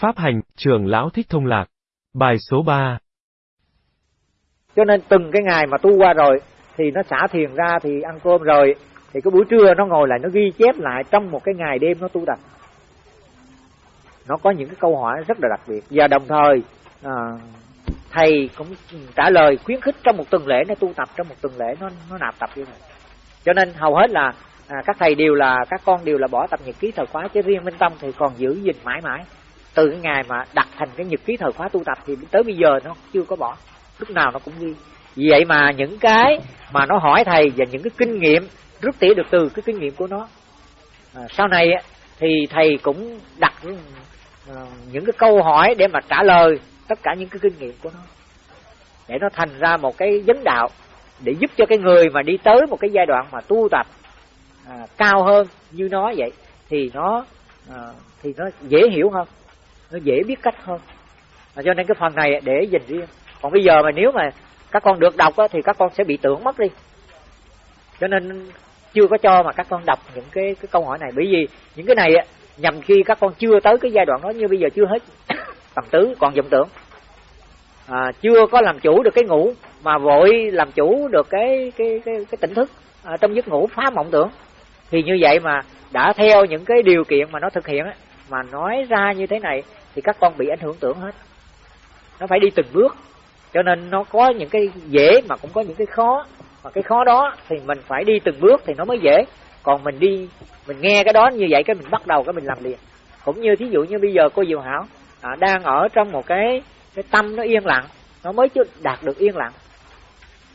Pháp hành, trường lão thích thông lạc. Bài số 3 Cho nên từng cái ngày mà tu qua rồi, thì nó xả thiền ra thì ăn cơm rồi, thì cái buổi trưa nó ngồi lại nó ghi chép lại trong một cái ngày đêm nó tu tập. Nó có những cái câu hỏi rất là đặc biệt. Và đồng thời, à, thầy cũng trả lời khuyến khích trong một tuần lễ nó tu tập trong một tuần lễ nó nó nạp tập như này cho nên hầu hết là à, các thầy đều là các con đều là bỏ tập nhật ký thời khóa chứ riêng minh tâm thì còn giữ gìn mãi mãi từ cái ngày mà đặt thành cái nhật ký thời khóa tu tập thì tới bây giờ nó chưa có bỏ. Lúc nào nó cũng ghi. Vì vậy mà những cái mà nó hỏi thầy và những cái kinh nghiệm rút tỉa được từ cái kinh nghiệm của nó. À, sau này thì thầy cũng đặt à, những cái câu hỏi để mà trả lời tất cả những cái kinh nghiệm của nó. Để nó thành ra một cái vấn đạo để giúp cho cái người mà đi tới một cái giai đoạn mà tu tập à, cao hơn như nó vậy thì nó à, thì nó dễ hiểu hơn nó dễ biết cách hơn. À, cho nên cái phần này để dành riêng. Còn bây giờ mà nếu mà các con được đọc á, thì các con sẽ bị tưởng mất đi. Cho nên chưa có cho mà các con đọc những cái cái câu hỏi này. Bởi vì những cái này á, nhằm khi các con chưa tới cái giai đoạn đó như bây giờ chưa hết tầm tứ còn vọng tưởng. À, chưa có làm chủ được cái ngủ mà vội làm chủ được cái cái cái, cái tỉnh thức à, trong giấc ngủ phá mộng tưởng. Thì như vậy mà đã theo những cái điều kiện mà nó thực hiện á mà nói ra như thế này thì các con bị ảnh hưởng tưởng hết. Nó phải đi từng bước. Cho nên nó có những cái dễ mà cũng có những cái khó. Mà cái khó đó thì mình phải đi từng bước thì nó mới dễ. Còn mình đi mình nghe cái đó như vậy cái mình bắt đầu cái mình làm liền. Cũng như thí dụ như bây giờ cô diệu hảo à, đang ở trong một cái cái tâm nó yên lặng nó mới chưa đạt được yên lặng.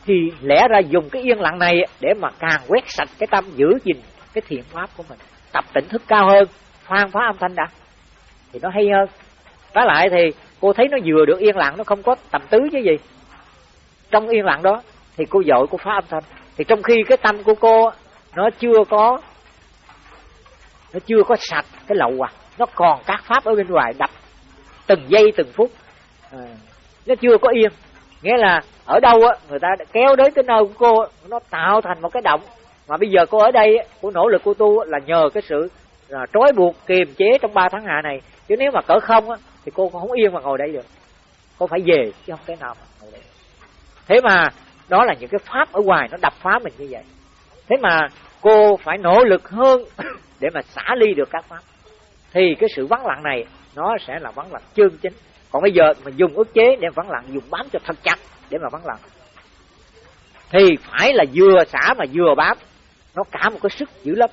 Thì lẽ ra dùng cái yên lặng này để mà càng quét sạch cái tâm giữ gìn cái thiện pháp của mình tập tỉnh thức cao hơn khoan phá âm thanh đã. Thì nó hay hơn. Trái lại thì cô thấy nó vừa được yên lặng nó không có tầm tứ chứ gì. Trong yên lặng đó thì cô dội cô phá âm thanh. Thì trong khi cái tâm của cô nó chưa có nó chưa có sạch cái lậu à nó còn các pháp ở bên ngoài đập từng giây từng phút. À, nó chưa có yên. Nghĩa là ở đâu á người ta kéo đến cái nơi của cô nó tạo thành một cái động. Mà bây giờ cô ở đây cô nỗ lực cô tu là nhờ cái sự là trói buộc, kiềm chế trong ba tháng hạ này. Chứ nếu mà cỡ không á, thì cô không yên mà ngồi đây được. Cô phải về, chứ không thể nào mà ngồi đây thế mà, đó là những cái pháp ở ngoài, nó đập phá mình như vậy. Thế mà cô phải nỗ lực hơn để mà xả ly được các pháp. Thì cái sự vắng lặng này, nó sẽ là vắng lặng chân chính. Còn bây giờ mình dùng ức chế để vắng lặng, dùng bám cho thật chặt để mà vắng lặng. Thì phải là vừa xả mà vừa bám. Nó cả một cái sức dữ lắm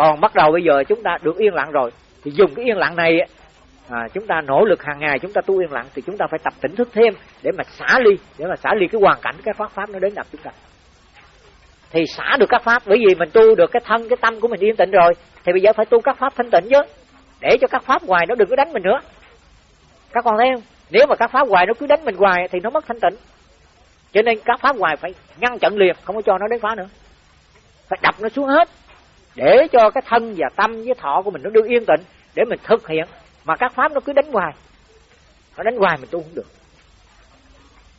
còn bắt đầu bây giờ chúng ta được yên lặng rồi. Thì dùng cái yên lặng này à, chúng ta nỗ lực hàng ngày chúng ta tu yên lặng thì chúng ta phải tập tỉnh thức thêm để mà xả ly để mà xả ly cái hoàn cảnh cái pháp pháp nó đến gặp chúng ta. Thì xả được các pháp bởi vì mình tu được cái thân cái tâm của mình yên tĩnh rồi thì bây giờ phải tu các pháp thanh tịnh chứ. Để cho các pháp ngoài nó đừng có đánh mình nữa. Các con thấy không? Nếu mà các pháp ngoài nó cứ đánh mình hoài thì nó mất thanh tịnh. Cho nên các pháp ngoài phải ngăn chặn liền không có cho nó đến phá nữa. Phải đập nó xuống hết để cho cái thân và tâm với thọ của mình nó được yên tĩnh để mình thực hiện. Mà các pháp nó cứ đánh hoài. Nó đánh hoài mình tu không được.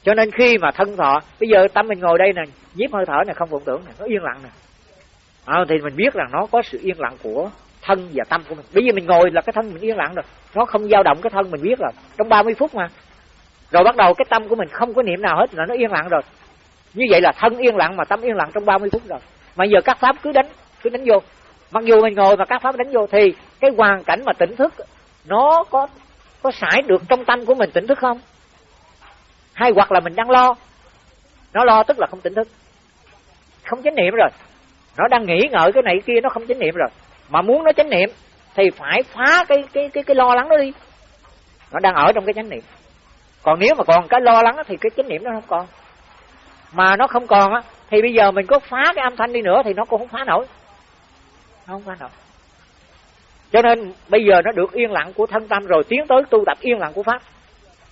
Cho nên khi mà thân thọ bây giờ tâm mình ngồi đây nè nhiếp hơi thở này không vọng tưởng này nó yên lặng nè. À, thì mình biết rằng nó có sự yên lặng của thân và tâm của mình. Bây giờ mình ngồi là cái thân mình yên lặng rồi. Nó không dao động cái thân mình biết rồi. Trong 30 phút mà. Rồi bắt đầu cái tâm của mình không có niệm nào hết là nó yên lặng rồi. Như vậy là thân yên lặng mà tâm yên lặng trong 30 phút rồi. Mà giờ các pháp cứ đánh cứ đánh vô. Mặc dù mình ngồi mà các pháp đánh vô thì cái hoàn cảnh mà tỉnh thức, nó có có sải được trong tâm của mình tỉnh thức không? Hay hoặc là mình đang lo? Nó lo tức là không tỉnh thức. Không chánh niệm rồi. Nó đang nghĩ ngợi cái này cái kia, nó không chánh niệm rồi. Mà muốn nó chánh niệm thì phải phá cái cái cái cái lo lắng đó đi. Nó đang ở trong cái chánh niệm. Còn nếu mà còn cái lo lắng thì cái chánh niệm nó không còn. Mà nó không còn á thì bây giờ mình có phá cái âm thanh đi nữa thì nó cũng không phá nổi nó không qua nổi cho nên, bây giờ nó được yên lặng của thân tâm rồi, tiến tới tu tập yên lặng của pháp.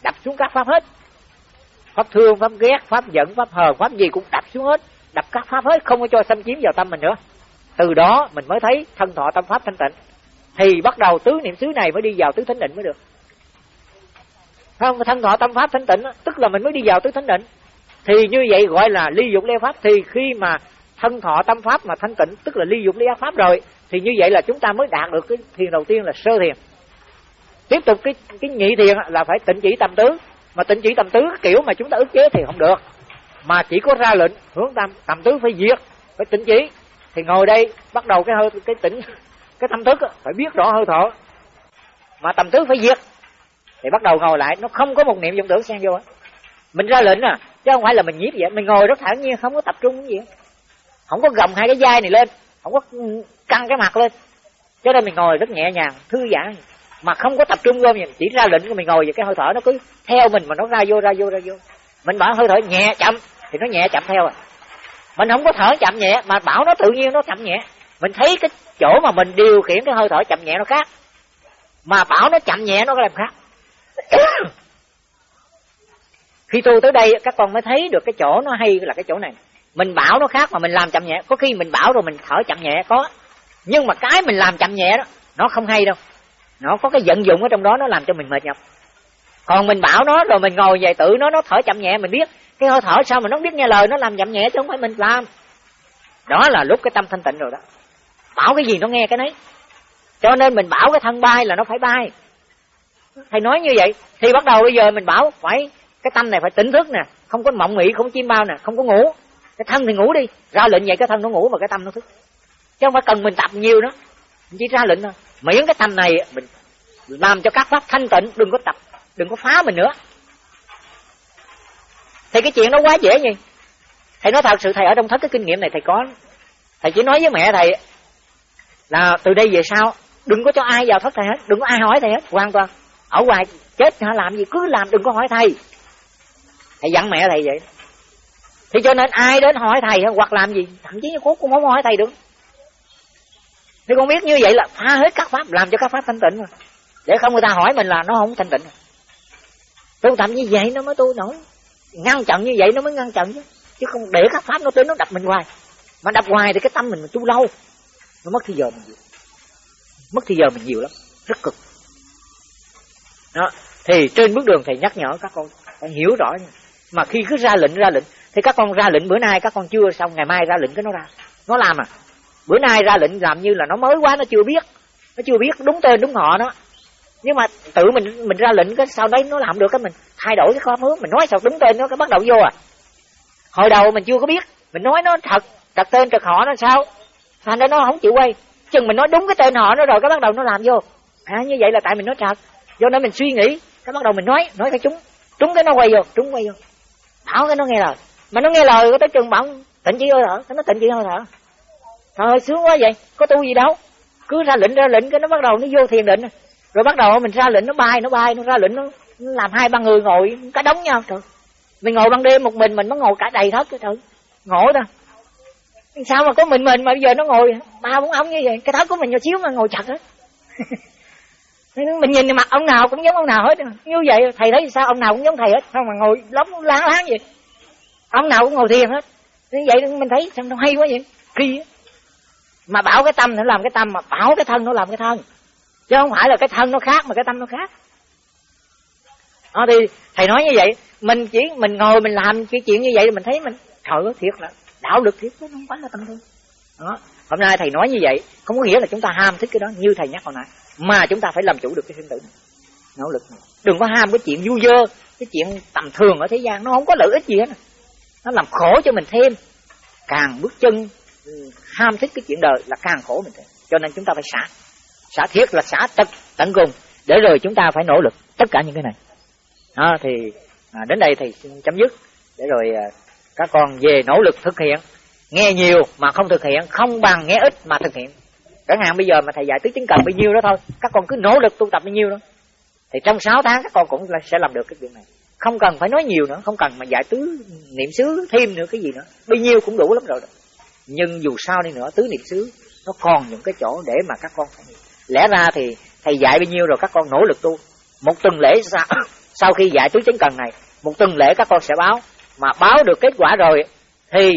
Đập xuống các pháp hết. Pháp thương, pháp ghét, pháp giận, pháp hờn, pháp gì cũng đập xuống hết. Đập các pháp hết, không có cho xâm chiếm vào tâm mình nữa. Từ đó, mình mới thấy thân thọ tâm pháp thanh tịnh. Thì bắt đầu tứ niệm xứ này mới đi vào tứ thánh định mới được. Không thân thọ tâm pháp thanh tịnh tức là mình mới đi vào tứ thánh định. Thì như vậy gọi là ly dục leo pháp. Thì khi mà thân thọ tâm pháp mà thanh tịnh, tức là ly dục ly ác pháp rồi, thì như vậy là chúng ta mới đạt được cái thiền đầu tiên là sơ thiền. Tiếp tục cái cái nhị thiền là phải tịnh chỉ tâm tứ. Mà tịnh chỉ tâm tứ kiểu mà chúng ta ức chế thì không được. Mà chỉ có ra lệnh, hướng tâm tâm tứ phải diệt, phải tịnh chỉ. Thì ngồi đây, bắt đầu cái hơi, cái tỉnh, cái tâm thức phải biết rõ hơi thở. Mà tâm tứ phải diệt, thì bắt đầu ngồi lại, nó không có một niệm vọng tưởng xen vô mình ra lệnh à chứ không phải là mình nhiếp vậy, mình ngồi rất thản nhiên, không có tập trung gì không có gồng hai cái vai này lên. Không có căng cái mặt lên. Cho nên mình ngồi rất nhẹ nhàng, thư giãn. Mà không có tập trung vô mình, chỉ ra lệnh của mình ngồi vậy, cái hơi thở nó cứ theo mình mà nó ra vô ra vô ra vô. Mình bảo hơi thở nhẹ chậm, thì nó nhẹ chậm theo à. Mình không có thở chậm nhẹ, mà bảo nó tự nhiên nó chậm nhẹ. Mình thấy cái chỗ mà mình điều khiển cái hơi thở chậm nhẹ nó khác. Mà bảo nó chậm nhẹ nó có làm khác. Khi tu tới đây, các con mới thấy được cái chỗ nó hay là cái chỗ này mình bảo nó khác mà mình làm chậm nhẹ. Có khi mình bảo rồi mình thở chậm nhẹ, có. Nhưng mà cái mình làm chậm nhẹ đó, nó không hay đâu. Nó có cái vận dụng ở trong đó, nó làm cho mình mệt nhọc. Còn mình bảo nó rồi mình ngồi về tự nó nó thở chậm nhẹ, mình biết. Cái hơi thở sao mà nó biết nghe lời, nó làm chậm nhẹ chứ không phải mình làm. Đó là lúc cái tâm thanh tịnh rồi đó. Bảo cái gì nó nghe cái nấy. Cho nên mình bảo cái thân bay là nó phải bay. Thầy nói như vậy, thì bắt đầu bây giờ mình bảo, phải, cái tâm này phải tỉnh thức nè, không có mộng nghĩ không chim bao nè, không có ngủ cái thân thì ngủ đi, ra lệnh vậy cái thân nó ngủ mà cái tâm nó thức. Chứ không phải cần mình tập nhiều nữa, mình chỉ ra lệnh thôi. Miễn cái tâm này, mình làm cho các pháp thanh tịnh, đừng có tập, đừng có phá mình nữa. Thì cái chuyện nó quá dễ nhỉ. Thầy nói thật sự, thầy ở trong thất cái kinh nghiệm này thầy có. Thầy chỉ nói với mẹ thầy là từ đây về sau, đừng có cho ai vào thất thầy hết, đừng có ai hỏi thầy hết, hoàn toàn. Ở ngoài chết hả, làm gì cứ làm, đừng có hỏi thầy. Thầy dặn mẹ thầy vậy thì cho nên ai đến hỏi thầy hoặc làm gì thậm chí như cốt cũng không hỏi thầy được. Thì con biết như vậy là phá hết các pháp làm cho các pháp thanh tịnh rồi. Để không người ta hỏi mình là nó không thanh tịnh. Tu tập như vậy nó mới tu nổi. Ngăn chặn như vậy nó mới ngăn chặn chứ. Chứ không để các pháp nó tới nó đập mình hoài. Mà đập hoài thì cái tâm mình, mình tu lâu nó mất thời giờ mình nhiều. Mất thời giờ mình nhiều lắm rất cực. Đó thì trên bước đường thầy nhắc nhở các con phải hiểu rõ nha. mà khi cứ ra lệnh ra lệnh thì các con ra lệnh bữa nay, các con chưa xong, ngày mai ra lệnh cái nó ra. Nó làm à. Bữa nay ra lệnh làm như là nó mới quá, nó chưa biết. Nó chưa biết đúng tên đúng họ nó nhưng mà tự mình mình ra lệnh cái sau đấy nó làm được cái mình thay đổi cái khóm hướng mình nói sao đúng tên nó, cái bắt đầu vô à. Hồi đầu mình chưa có biết. Mình nói nó thật thật tên thật họ nó sao? Thành ra nó không chịu quay. Chừng mình nói đúng cái tên họ nó rồi, cái bắt đầu nó làm vô. À như vậy là tại mình nói thật. Do nên mình suy nghĩ, cái bắt đầu mình nói nói cái chúng. Trúng cái nó quay vô trúng quay vô. Bảo cái nó nghe lời mà nó nghe lời có tới chừng bảo tịnh chỉ hơi thở. Nó tịnh chỉ hơi thở? Thôi sướng quá vậy. Có tu gì đâu. Cứ ra lệnh ra lệnh cái nó bắt đầu nó vô thiền định. Rồi bắt đầu mình ra lệnh nó bay nó bay nó ra lệnh nó, nó làm hai ba người ngồi cái đống nhau. Trời. Mình ngồi ban đêm một mình mình nó ngồi cả đầy thất trời. Ngộ ta sao mà có mình mình mà bây giờ nó ngồi ba bốn ông như vậy? Cái thất của mình nhỏ xíu mà ngồi chặt hết mình nhìn mặt ông nào cũng giống ông nào hết. Như vậy thầy thấy sao? Ông nào cũng giống thầy hết. Sao mà ngồi lóng láng láng vậy? Ông nào cũng ngồi thiền hết. Như vậy mình thấy sao nó hay quá vậy? Kỳ mà bảo cái tâm nó làm cái tâm, mà bảo cái thân nó làm cái thân. Chứ không phải là cái thân nó khác, mà cái tâm nó khác. Đó, thì thầy nói như vậy, mình chỉ, mình ngồi mình làm cái chuyện như vậy mình thấy mình, trời ơi, thiệt là đạo lực thiệt chứ không phải là tâm thương. Đó, hôm nay thầy nói như vậy, không có nghĩa là chúng ta ham thích cái đó như thầy nhắc hồi nãy, mà chúng ta phải làm chủ được cái sinh tử này, nỗ lực này. đừng có ham cái chuyện vui dơ, cái chuyện tầm thường ở thế gian, nó không có lợi ích gì hết nó làm khổ cho mình thêm. Càng bước chân ừ, ham thích cái chuyện đời là càng khổ mình thêm. Cho nên chúng ta phải xả. Xả thiết là xả tận, tận cùng. Để rồi chúng ta phải nỗ lực tất cả những cái này. Đó thì à, đến đây thì xin chấm dứt. Để rồi à, các con về nỗ lực thực hiện. Nghe nhiều mà không thực hiện không bằng nghe ít mà thực hiện. Chẳng hạn bây giờ mà thầy dạy tứ chứng cần bao nhiêu đó thôi các con cứ nỗ lực tu tập bao nhiêu đó. Thì trong 6 tháng các con cũng sẽ làm được cái chuyện này không cần phải nói nhiều nữa không cần mà dạy tứ niệm xứ thêm nữa cái gì nữa. Bao nhiêu cũng đủ lắm rồi đó. nhưng dù sao đi nữa tứ niệm xứ nó còn những cái chỗ để mà các con phải lẽ ra thì thầy dạy bao nhiêu rồi các con nỗ lực tu. Một tuần lễ sau, sau khi dạy tứ chánh cần này một tuần lễ các con sẽ báo. Mà báo được kết quả rồi thì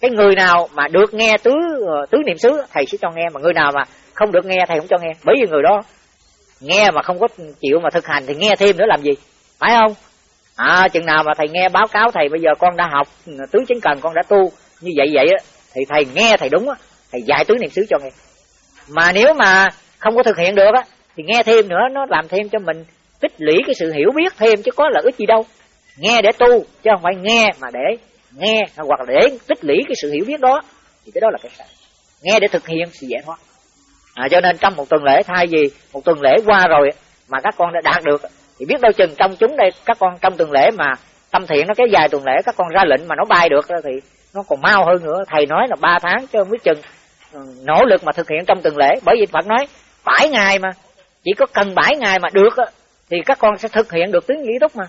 cái người nào mà được nghe tứ ờ, tứ niệm xứ thầy sẽ cho nghe. Mà người nào mà không được nghe thầy không cho nghe. Bởi vì người đó nghe mà không có chịu mà thực hành thì nghe thêm nữa làm gì? Phải không? À chừng nào mà thầy nghe báo cáo thầy bây giờ con đã học ừ, tứ chính cần con đã tu như vậy vậy á thì thầy nghe thầy đúng á thầy dạy tứ niệm xứ cho nghe. Mà nếu mà không có thực hiện được á thì nghe thêm nữa nó làm thêm cho mình tích lũy cái sự hiểu biết thêm chứ có lợi ích gì đâu. Nghe để tu chứ không phải nghe mà để nghe hoặc là để tích lũy cái sự hiểu biết đó thì cái đó là cái sai. Nghe để thực hiện sự giải thoát à, cho nên trong một tuần lễ thay vì một tuần lễ qua rồi mà các con đã đạt được thì biết đâu chừng trong chúng đây, các con trong tuần lễ mà tâm thiện nó kéo dài tuần lễ, các con ra lệnh mà nó bay được thì nó còn mau hơn nữa. Thầy nói là ba tháng chứ không biết chừng ừ, nỗ lực mà thực hiện trong tuần lễ. Bởi vì phật nói, bảy ngày mà, chỉ có cần bảy ngày mà được thì các con sẽ thực hiện được tiếng nghĩ túc mà.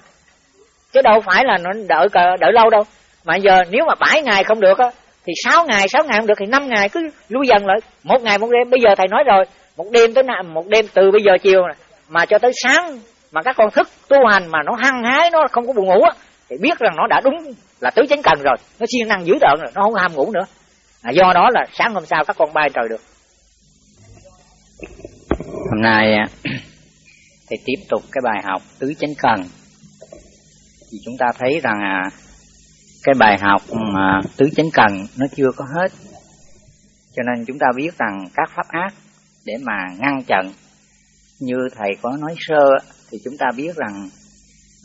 Chứ đâu phải là nó đợi đợi lâu đâu. Mà giờ nếu mà bảy ngày không được á, thì sáu ngày sáu ngày không được thì năm ngày cứ lui dần lại. Một ngày một đêm. Bây giờ thầy nói rồi, một đêm tới một đêm từ bây giờ chiều mà cho tới sáng mà các con thức tu hành mà nó hăng hái nó không có buồn ngủ á thì biết rằng nó đã đúng là tứ chánh cần rồi. Nó siêng năng dữ tợn rồi nó không ham ngủ nữa. À, do đó là sáng hôm sau các con bay trời được. Hôm nay thì tiếp tục cái bài học tứ chánh cần. Thì chúng ta thấy rằng à, cái bài học mà tứ chánh cần nó chưa có hết. Cho nên chúng ta biết rằng các pháp ác để mà ngăn chặn như thầy có nói sơ thì chúng ta biết rằng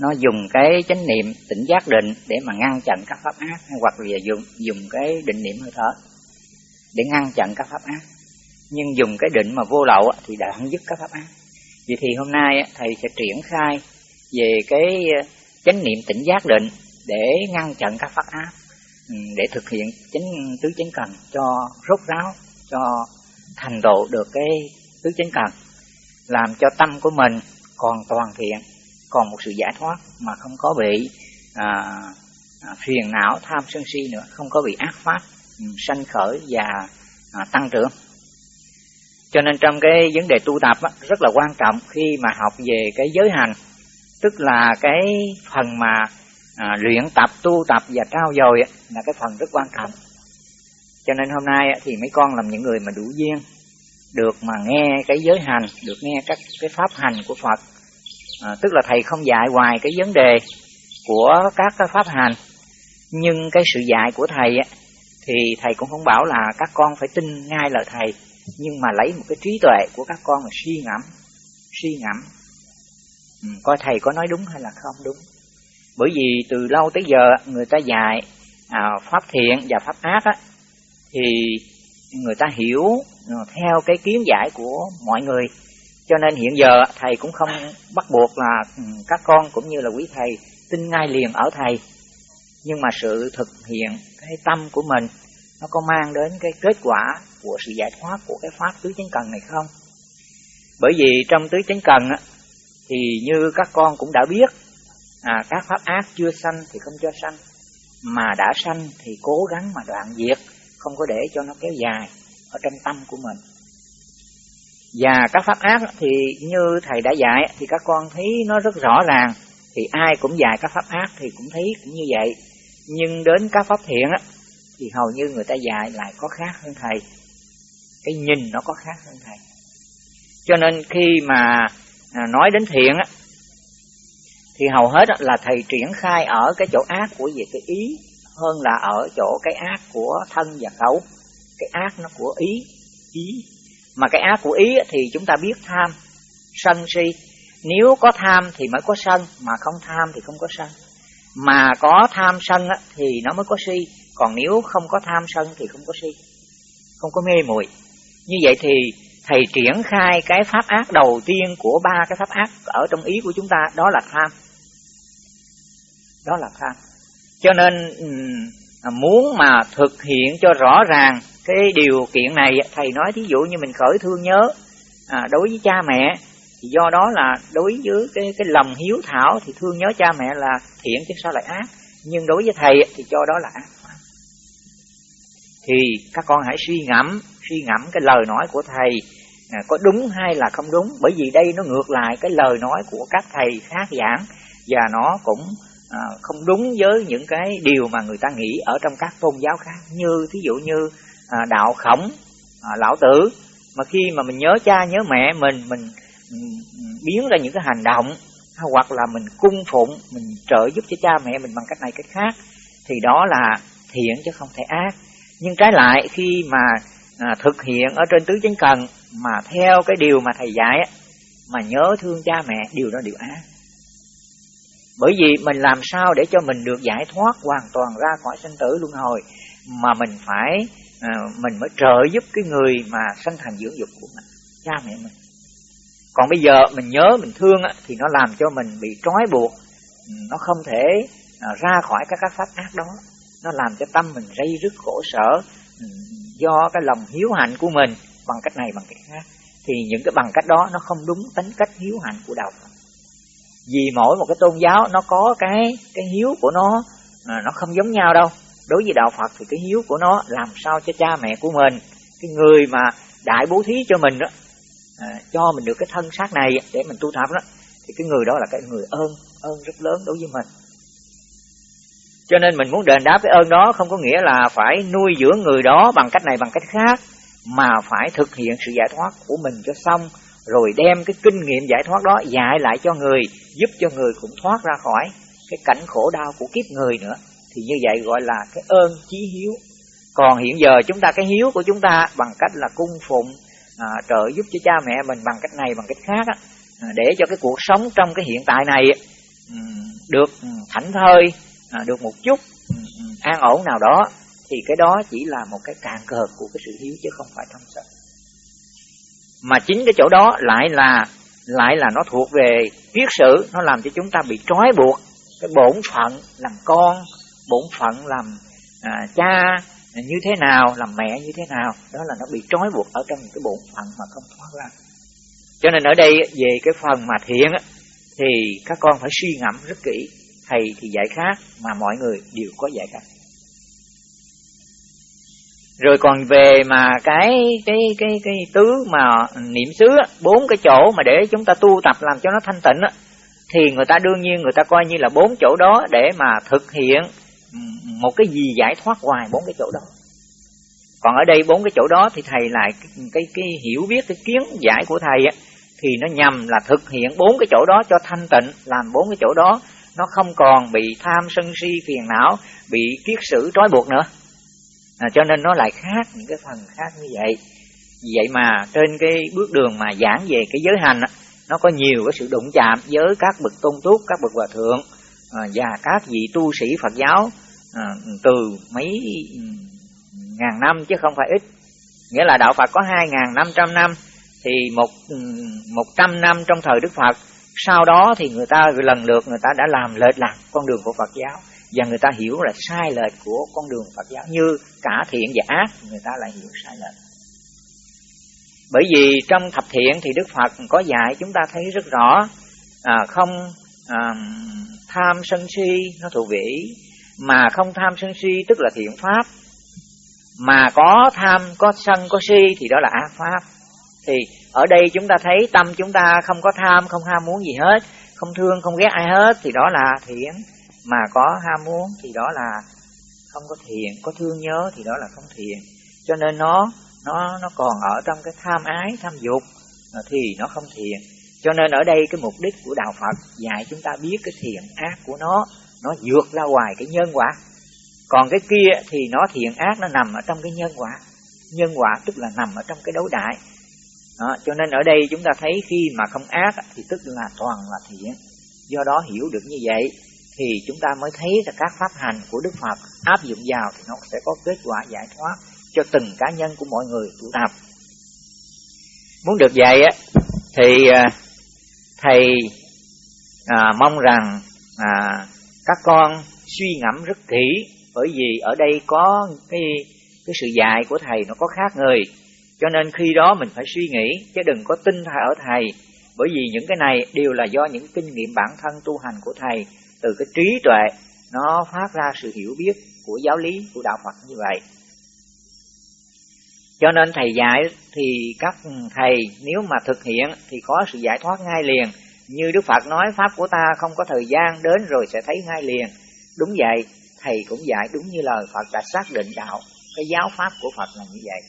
nó dùng cái chánh niệm tỉnh giác định để mà ngăn chặn các pháp ác, hoặc là dùng dùng cái định niệm hơi thở để ngăn chặn các pháp ác. Nhưng dùng cái định mà vô lậu thì đã không dứt các pháp ác. Vậy thì hôm nay thầy sẽ triển khai về cái ờ, chánh niệm tỉnh giác định để ngăn chặn các pháp ác ừ, để thực hiện chánh, tứ chánh cần cho rốt ráo, cho thành độ được cái tứ chánh cần, làm cho tâm của mình còn toàn thiện còn một sự giải thoát mà không có bị à, à, phiền não tham sân si nữa không có bị ác pháp ừ, sanh khởi và à, tăng trưởng. Cho nên trong cái vấn đề tu tập á, rất là quan trọng khi mà học về cái giới hành tức là cái phần mà à, luyện tập tu tập và trao dồi á, là cái phần rất quan trọng. Cho nên hôm nay á, thì mấy con làm những người mà đủ duyên được mà nghe cái giới hành được nghe các cái pháp hành của Phật. À, tức là thầy không dạy hoài cái vấn đề của các cái pháp hành nhưng cái sự dạy của thầy á, thì thầy cũng không bảo là các con phải tin ngay lời thầy nhưng mà lấy một cái trí tuệ của các con mà suy ngẫm suy ngẫm. Ừ, coi thầy có nói đúng hay là không đúng. Bởi vì từ lâu tới giờ người ta dạy à, pháp thiện và pháp ác á, thì người ta hiểu Ờ, theo cái kiến giải của mọi người. Cho nên hiện giờ thầy cũng không bắt buộc là ừ, các con cũng như là quý thầy tin ngay liền ở thầy. Nhưng mà sự thực hiện cái tâm của mình nó có mang đến cái kết quả của sự giải thoát của cái pháp tứ chánh cần này không? Bởi vì trong tứ chánh cần á, thì như các con cũng đã biết à, các pháp ác chưa sanh thì không cho sanh mà đã sanh thì cố gắng mà đoạn diệt không có để cho nó kéo dài ở trong tâm của mình. Và các pháp ác thì như thầy đã dạy, thì các con thấy nó rất rõ ràng, thì ai cũng dạy các pháp ác thì cũng thấy cũng như vậy. Nhưng đến các pháp thiện á, thì hầu như người ta dạy lại có khác hơn thầy. Cái nhìn nó có khác hơn thầy. Cho nên khi mà à, nói đến thiện á, thì hầu hết là thầy triển khai ở cái chỗ ác của về cái ý hơn là ở chỗ cái ác của thân và khẩu cái ác nó của ý. Ý. Mà cái ác của ý thì chúng ta biết tham. Sân si. Nếu có tham thì mới có sân, mà không tham thì không có sân. Mà có tham sân thì nó mới có si. Còn nếu không có tham sân thì không có si. Không có mê muội. Như vậy thì thầy triển khai cái pháp ác đầu tiên của ba cái pháp ác ở trong ý của chúng ta, đó là tham. Đó là tham. Cho nên muốn mà thực hiện cho rõ ràng cái điều kiện này thầy nói thí dụ như mình khởi thương nhớ à, đối với cha mẹ thì do đó là đối với cái cái lòng hiếu thảo thì thương nhớ cha mẹ là thiện chứ sao lại ác. Nhưng đối với thầy thì cho đó là ác thì các con hãy suy ngẫm suy ngẫm cái lời nói của thầy. À, có đúng hay là không đúng? Bởi vì đây nó ngược lại cái lời nói của các thầy khác giảng. Và nó cũng à, không đúng với những cái điều mà người ta nghĩ ở trong các tôn giáo khác. Như thí dụ như à, đạo khổng à, lão tử. Mà khi mà mình nhớ cha nhớ mẹ mình mình, biến ra những cái hành động hoặc là mình cung phụng mình trợ giúp cho cha mẹ mình bằng cách này cách khác thì đó là thiện chứ không thể ác. Nhưng trái lại khi mà à, thực hiện ở trên tứ chánh cần mà theo cái điều mà thầy dạy á, mà nhớ thương cha mẹ điều đó điều ác. Bởi vì mình làm sao để cho mình được giải thoát hoàn toàn ra khỏi sinh tử luân hồi mà mình phải à, mình mới trợ giúp cái người mà sanh thành dưỡng dục của mình cha mẹ mình. Còn bây giờ mình nhớ mình thương á, thì nó làm cho mình bị trói buộc. Nó không thể à, ra khỏi các các pháp ác đó. Nó làm cho tâm mình dây rứt khổ sở ừ, do cái lòng hiếu hạnh của mình bằng cách này bằng cách khác. Thì những cái bằng cách đó nó không đúng tính cách hiếu hạnh của đạo Phật. Vì mỗi một cái tôn giáo nó có cái cái hiếu của nó nó không giống nhau đâu đối với đạo Phật thì cái hiếu của nó làm sao cho cha mẹ của mình cái người mà đại bố thí cho mình đó à, cho mình được cái thân xác này để mình tu tập đó thì cái người đó là cái người ơn ơn rất lớn đối với mình. Cho nên mình muốn đền đáp cái ơn đó không có nghĩa là phải nuôi dưỡng người đó bằng cách này bằng cách khác mà phải thực hiện sự giải thoát của mình cho xong rồi đem cái kinh nghiệm giải thoát đó dạy lại cho người giúp cho người cũng thoát ra khỏi cái cảnh khổ đau của kiếp người nữa thì như vậy gọi là cái ơn chí hiếu. Còn hiện giờ chúng ta cái hiếu của chúng ta bằng cách là cung phụng à, trợ giúp cho cha mẹ mình bằng cách này bằng cách khác á, à, để cho cái cuộc sống trong cái hiện tại này ừ, được ừ, thảnh thơi à, được một chút ừ, an ổn nào đó. Thì cái đó chỉ là một cái cạn cờ của cái sự hiếu chứ không phải trong sợ mà chính cái chỗ đó lại là lại là nó thuộc về kiết sử nó làm cho chúng ta bị trói buộc cái bổn phận làm con bổn phận làm à, cha như thế nào làm mẹ như thế nào đó là nó bị trói buộc ở trong cái bổn phận mà không thoát ra. Cho nên ở đây về cái phần mà thiện thì các con phải suy ngẫm rất kỹ thầy thì dạy khác mà mọi người đều có dạy khác. Rồi còn về mà cái cái cái cái tứ mà niệm xứ bốn cái chỗ mà để chúng ta tu tập làm cho nó thanh tịnh thì người ta đương nhiên người ta coi như là bốn chỗ đó để mà thực hiện một cái gì giải thoát ngoài bốn cái chỗ đó. Còn ở đây bốn cái chỗ đó thì thầy lại cái cái, cái hiểu biết cái kiến giải của thầy á thì nó nhằm là thực hiện bốn cái chỗ đó cho thanh tịnh làm bốn cái chỗ đó. Nó không còn bị tham sân si phiền não bị kiết sử trói buộc nữa. À, cho nên nó lại khác những cái phần khác như vậy. Vì vậy mà trên cái bước đường mà giảng về cái giới hành á, nó có nhiều cái sự đụng chạm với các bậc tôn túc các bậc hòa thượng à, và các vị tu sĩ phật giáo à, từ mấy ngàn năm chứ không phải ít. Nghĩa là đạo phật có hai ngàn năm trăm năm thì một ừ, một trăm năm trong thời đức phật. Sau đó thì người ta lần lượt người ta đã làm lệch lạc con đường của phật giáo. Và người ta hiểu là sai lệch của con đường Phật giáo. Như cả thiện và ác người ta lại hiểu sai lệch. Bởi vì trong thập thiện thì Đức Phật có dạy chúng ta thấy rất rõ à, không à, tham sân si nó thuộc về mà không tham sân si tức là thiện pháp. Mà có tham, có sân, có si thì đó là ác pháp. Thì ở đây chúng ta thấy tâm chúng ta không có tham, không ham muốn gì hết, không thương, không ghét ai hết thì đó là thiện. Mà có ham muốn thì đó là không có thiện, có thương nhớ thì đó là không thiện. Cho nên nó nó nó còn ở trong cái tham ái, tham dục à, thì nó không thiện. Cho nên ở đây cái mục đích của đạo Phật dạy chúng ta biết cái thiện ác của nó nó vượt ra ngoài cái nhân quả. Còn cái kia thì nó thiện ác nó nằm ở trong cái nhân quả. Nhân quả tức là nằm ở trong cái đấu đại đó, cho nên ở đây chúng ta thấy khi mà không ác thì tức là toàn là thiện. Do đó hiểu được như vậy thì chúng ta mới thấy là các pháp hành của Đức Phật áp dụng vào thì nó sẽ có kết quả giải thoát cho từng cá nhân của mọi người tu tập. Muốn được vậy á thì à, thầy à, mong rằng à, các con suy ngẫm rất kỹ, bởi vì ở đây có cái cái sự dạy của thầy nó có khác người cho nên khi đó mình phải suy nghĩ, chứ đừng có tin thầy ở thầy bởi vì những cái này đều là do những kinh nghiệm bản thân tu hành của thầy từ cái trí tuệ, nó phát ra sự hiểu biết của giáo lý, của đạo Phật như vậy. Cho nên thầy dạy thì các thầy, nếu mà thực hiện thì có sự giải thoát ngay liền. Như Đức Phật nói Pháp của ta không có thời gian đến rồi sẽ thấy ngay liền. Đúng vậy, thầy cũng dạy đúng như lời Phật đã xác định đạo. Cái giáo Pháp của Phật là như vậy.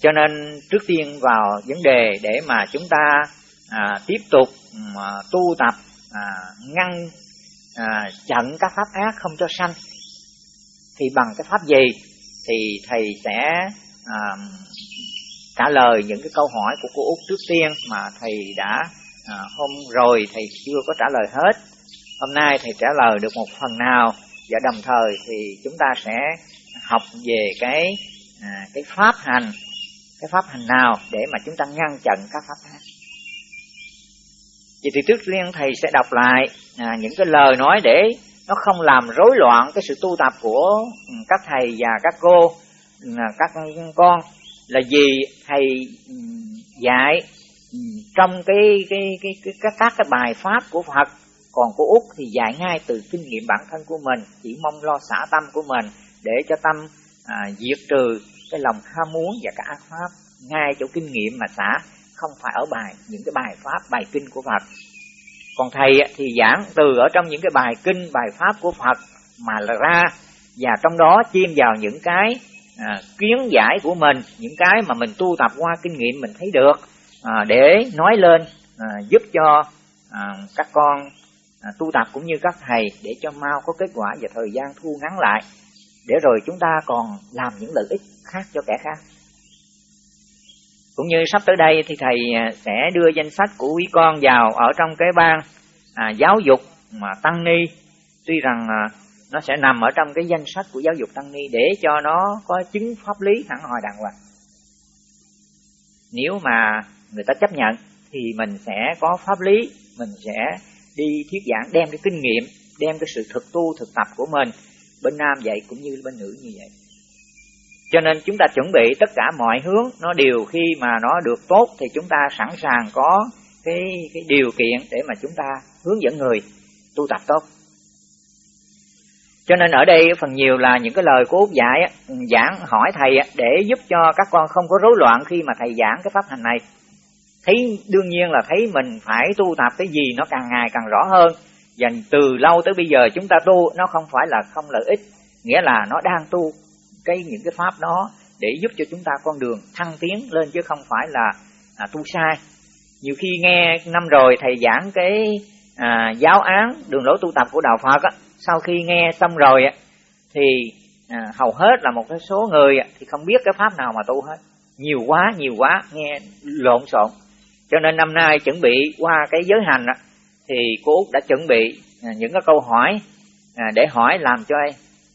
Cho nên trước tiên vào vấn đề để mà chúng ta à, tiếp tục à, tu tập à, ngăn à, chặn các pháp ác không cho sanh thì bằng cái pháp gì thì thầy sẽ à, trả lời những cái câu hỏi của cô út trước tiên mà thầy đã à, hôm rồi thầy chưa có trả lời hết. Hôm nay thầy trả lời được một phần nào và đồng thời thì chúng ta sẽ học về cái à, cái pháp hành cái pháp hành nào để mà chúng ta ngăn chặn các pháp khác. Vậy thì trước tiên thầy sẽ đọc lại à, những cái lời nói để nó không làm rối loạn cái sự tu tập của ừ, các thầy và các cô ừ, các con là gì thầy dạy trong cái cái cái, cái các các cái bài pháp của Phật. Còn của út thì dạy ngay từ kinh nghiệm bản thân của mình chỉ mong lo xả tâm của mình để cho tâm à, diệt trừ cái lòng ham muốn và các ác pháp. Ngay chỗ kinh nghiệm mà xả không phải ở bài những cái bài pháp bài kinh của Phật. Còn thầy thì giảng từ ở trong những cái bài kinh bài pháp của Phật mà là ra. Và trong đó chiêm vào những cái à, kiến giải của mình những cái mà mình tu tập qua kinh nghiệm mình thấy được à, để nói lên à, giúp cho à, các con à, tu tập cũng như các thầy để cho mau có kết quả và thời gian thu ngắn lại. Để rồi chúng ta còn làm những lợi ích khác cho kẻ khác. Cũng như sắp tới đây thì thầy à, sẽ đưa danh sách của quý con vào ở trong cái ban à, giáo dục mà tăng ni. Tuy rằng à, nó sẽ nằm ở trong cái danh sách của giáo dục tăng ni để cho nó có chứng pháp lý hẳn hoi đàng hoàng. Nếu mà người ta chấp nhận thì mình sẽ có pháp lý, mình sẽ đi thuyết giảng, đem cái kinh nghiệm, đem cái sự thực tu, thực tập của mình bên nam vậy cũng như bên nữ như vậy. Cho nên chúng ta chuẩn bị tất cả mọi hướng, nó đều khi mà nó được tốt thì chúng ta sẵn sàng có cái cái điều kiện để mà chúng ta hướng dẫn người tu tập tốt cho nên ở đây phần nhiều là những cái lời của Út dạy ừ, giảng hỏi thầy để giúp cho các con không có rối loạn khi mà thầy giảng cái pháp hành này. Thấy đương nhiên là thấy mình phải tu tập cái gì nó càng ngày càng rõ hơn. Và từ lâu tới bây giờ chúng ta tu nó không phải là không lợi ích nghĩa là nó đang tu cái những cái pháp đó để giúp cho chúng ta con đường thăng tiến lên chứ không phải là à, tu sai. Nhiều khi nghe năm rồi thầy giảng cái à, giáo án đường lối tu tập của đạo Phật á, sau khi nghe xong rồi á, thì à, hầu hết là một cái số người thì không biết cái pháp nào mà tu hết. Nhiều quá nhiều quá nghe lộn xộn. Cho nên năm nay chuẩn bị qua cái giới hành á, thì cô út đã chuẩn bị à, những cái câu hỏi à, để hỏi làm cho